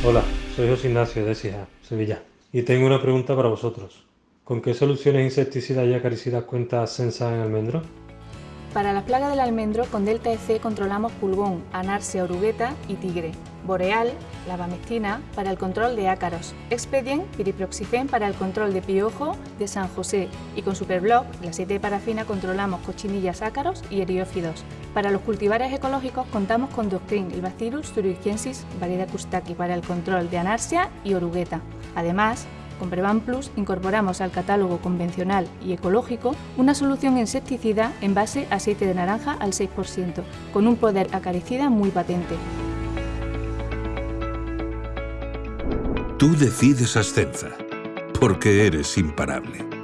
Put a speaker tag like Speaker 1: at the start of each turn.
Speaker 1: Hola, soy José Ignacio de Sija, Sevilla, y tengo una pregunta para vosotros. ¿Con qué soluciones insecticidas y acaricidas cuenta Sensa en almendro?
Speaker 2: Para las plagas del almendro, con Delta EC controlamos pulgón, anarsia orugueta y tigre. Boreal, lavamectina, para el control de ácaros. Expedient, piriproxifen para el control de piojo de San José. Y con Superblock, el aceite de parafina, controlamos cochinillas ácaros y eriófidos. Para los cultivares ecológicos contamos con Doctrin, el Bacillus thuringiensis, variedad custaki, para el control de anarsia y orugueta. Además, con Prevan Plus incorporamos al catálogo convencional y ecológico una solución insecticida en base a aceite de naranja al 6%, con un poder acaricida muy patente.
Speaker 3: Tú decides Ascenza, porque eres imparable.